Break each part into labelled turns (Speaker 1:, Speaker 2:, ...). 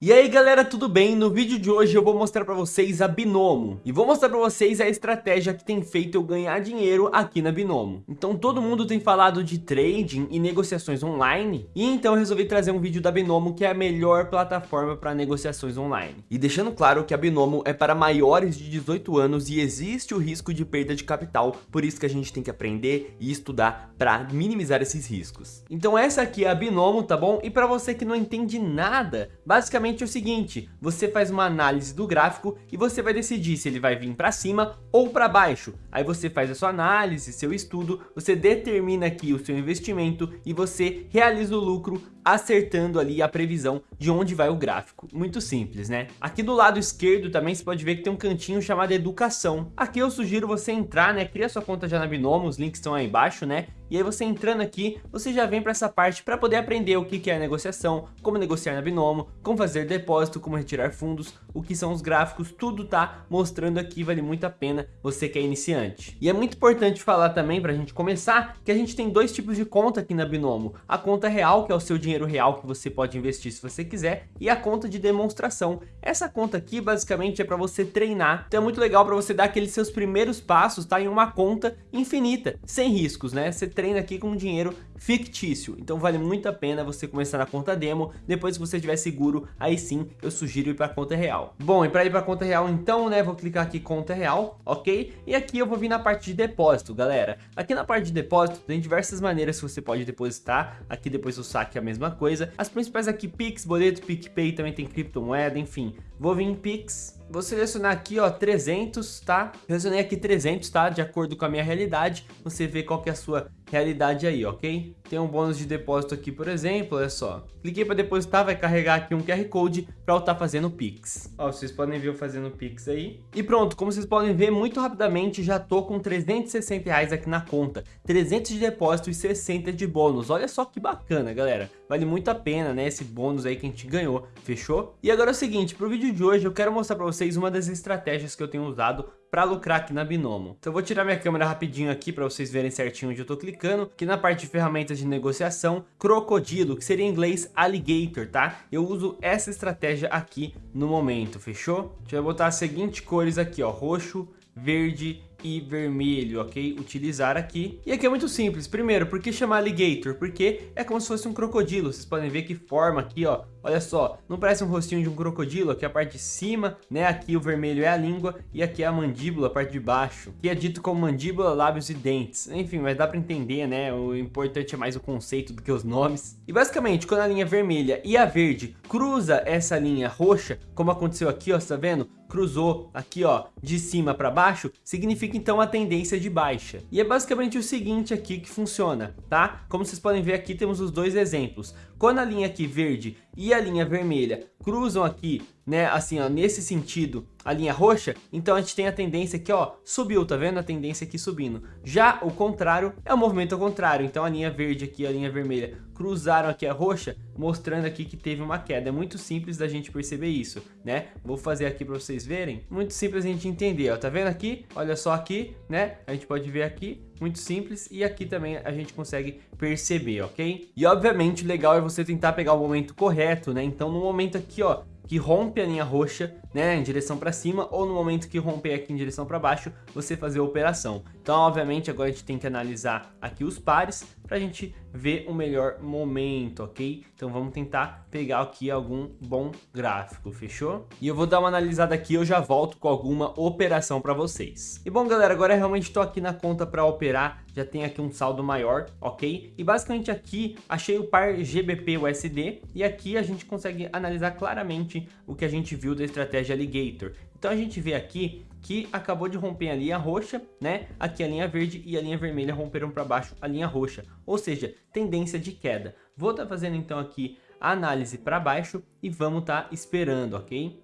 Speaker 1: E aí galera, tudo bem? No vídeo de hoje eu vou mostrar para vocês a Binomo e vou mostrar para vocês a estratégia que tem feito eu ganhar dinheiro aqui na Binomo. Então todo mundo tem falado de trading e negociações online e então eu resolvi trazer um vídeo da Binomo que é a melhor plataforma para negociações online. E deixando claro que a Binomo é para maiores de 18 anos e existe o risco de perda de capital, por isso que a gente tem que aprender e estudar para minimizar esses riscos. Então essa aqui é a Binomo, tá bom? E para você que não entende nada, basicamente basicamente é o seguinte, você faz uma análise do gráfico e você vai decidir se ele vai vir para cima ou para baixo. Aí você faz a sua análise, seu estudo, você determina aqui o seu investimento e você realiza o lucro acertando ali a previsão de onde vai o gráfico. Muito simples, né? Aqui do lado esquerdo também você pode ver que tem um cantinho chamado educação. Aqui eu sugiro você entrar, né? Cria sua conta já na Binomo, os links estão aí embaixo, né? E aí você entrando aqui, você já vem para essa parte para poder aprender o que é negociação, como negociar na Binomo, como fazer depósito, como retirar fundos, o que são os gráficos, tudo tá mostrando aqui, vale muito a pena você que é iniciante. E é muito importante falar também para a gente começar que a gente tem dois tipos de conta aqui na Binomo. A conta real, que é o seu dinheiro real que você pode investir se você quiser, e a conta de demonstração. Essa conta aqui basicamente é para você treinar, então é muito legal para você dar aqueles seus primeiros passos, tá? Em uma conta infinita, sem riscos, né? Você treina aqui com dinheiro fictício. Então vale muito a pena você começar na conta demo, depois que você estiver seguro, aí sim eu sugiro ir para conta real. Bom, e para ir para conta real então, né, vou clicar aqui conta real, ok? E aqui eu vou vir na parte de depósito, galera. Aqui na parte de depósito tem diversas maneiras que você pode depositar, aqui depois o saque é a mesma coisa. As principais aqui, Pix, boleto, PicPay, também tem criptomoeda, enfim. Vou vir em Pix, Vou selecionar aqui, ó, 300, tá? Selecionei aqui 300, tá? De acordo com a minha realidade. Você vê qual que é a sua realidade aí, ok? Tem um bônus de depósito aqui, por exemplo, olha só. Cliquei para depositar, vai carregar aqui um QR Code para eu estar tá fazendo Pix. Ó, vocês podem ver eu fazendo Pix aí. E pronto, como vocês podem ver, muito rapidamente já tô com 360 reais aqui na conta. 300 de depósito e 60 de bônus. Olha só que bacana, galera. Vale muito a pena, né, esse bônus aí que a gente ganhou, fechou? E agora é o seguinte, pro vídeo de hoje eu quero mostrar para vocês uma das estratégias que eu tenho usado para lucrar aqui na Binomo. Então eu vou tirar minha câmera rapidinho aqui para vocês verem certinho onde eu estou clicando, aqui na parte de ferramentas de negociação, crocodilo, que seria em inglês alligator, tá? Eu uso essa estratégia aqui no momento, fechou? Deixa eu botar as seguintes cores aqui, ó, roxo, verde e vermelho, ok? Utilizar aqui. E aqui é muito simples. Primeiro, por que chamar alligator? Porque é como se fosse um crocodilo. Vocês podem ver que forma aqui, ó. Olha só, não parece um rostinho de um crocodilo? Aqui a parte de cima, né? Aqui o vermelho é a língua e aqui é a mandíbula, a parte de baixo. Que é dito como mandíbula, lábios e dentes. Enfim, mas dá pra entender, né? O importante é mais o conceito do que os nomes. E basicamente, quando a linha vermelha e a verde cruza essa linha roxa, como aconteceu aqui, ó, você tá vendo? Cruzou aqui ó, de cima para baixo, significa então a tendência de baixa. E é basicamente o seguinte aqui que funciona, tá? Como vocês podem ver aqui temos os dois exemplos. Quando a linha aqui verde e a linha vermelha cruzam aqui, né, assim, ó, nesse sentido, a linha roxa, então a gente tem a tendência aqui, ó, subiu, tá vendo? A tendência aqui subindo. Já o contrário é o movimento ao contrário, então a linha verde aqui a linha vermelha cruzaram aqui a roxa, mostrando aqui que teve uma queda. É muito simples da gente perceber isso, né? Vou fazer aqui para vocês verem. Muito simples a gente entender, ó, tá vendo aqui? Olha só aqui, né? A gente pode ver aqui, muito simples, e aqui também a gente consegue perceber, ok? E obviamente legal é você tentar pegar o momento correto, né? Então no momento aqui, ó, que rompe a linha roxa, né, em direção para cima, ou no momento que romper aqui em direção para baixo, você fazer a operação. Então, obviamente, agora a gente tem que analisar aqui os pares para a gente ver o melhor momento, ok? Então vamos tentar pegar aqui algum bom gráfico, fechou? E eu vou dar uma analisada aqui, eu já volto com alguma operação para vocês. E bom, galera, agora eu realmente estou aqui na conta para operar, já tem aqui um saldo maior, ok? E basicamente aqui achei o par GBP USD e aqui a gente consegue analisar claramente o que a gente viu da estratégia Alligator. Então a gente vê aqui que acabou de romper a linha roxa, né? Aqui a linha verde e a linha vermelha romperam para baixo a linha roxa, ou seja, tendência de queda. Vou estar tá fazendo então aqui a análise para baixo e vamos estar tá esperando, ok?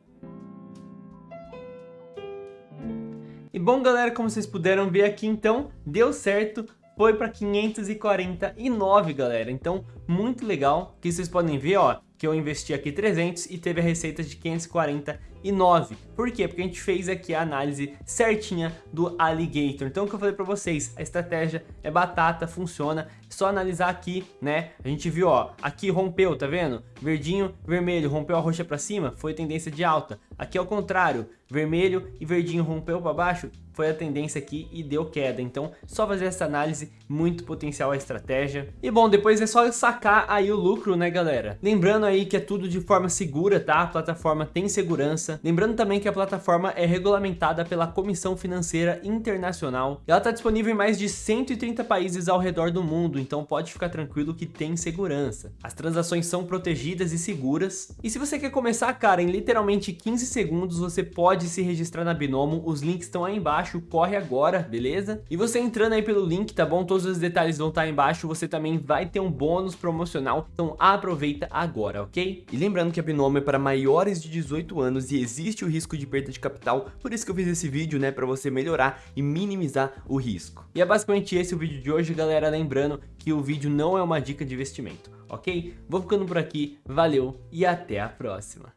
Speaker 1: E bom galera, como vocês puderam ver aqui então, deu certo, foi para 549 galera, então muito legal, que vocês podem ver ó, que eu investi aqui 300 e teve a receita de 549. Por quê? Porque a gente fez aqui a análise certinha do Alligator. Então, o que eu falei para vocês, a estratégia é batata, funciona. Só analisar aqui, né? A gente viu, ó, aqui rompeu, tá vendo? Verdinho, vermelho, rompeu a roxa para cima, foi tendência de alta. Aqui ao contrário, vermelho e verdinho rompeu para baixo, foi a tendência aqui e deu queda. Então, só fazer essa análise, muito potencial a estratégia. E bom, depois é só sacar aí o lucro, né, galera? Lembrando aí que é tudo de forma segura, tá? A plataforma tem segurança. Lembrando também que a plataforma é regulamentada pela Comissão Financeira Internacional. Ela está disponível em mais de 130 países ao redor do mundo, então pode ficar tranquilo que tem segurança. As transações são protegidas e seguras. E se você quer começar, cara, em literalmente 15 segundos, você pode se registrar na Binomo. Os links estão aí embaixo, corre agora, beleza? E você entrando aí pelo link, tá bom? Todos os detalhes vão estar aí embaixo, você também vai ter um bônus promocional, então aproveita agora, ok? E lembrando que a Binomo é para maiores de 18 anos e existe o risco de perda de capital, por isso que eu fiz esse vídeo, né, para você melhorar e minimizar o risco. E é basicamente esse o vídeo de hoje, galera, lembrando que o vídeo não é uma dica de investimento, ok? Vou ficando por aqui, valeu e até a próxima.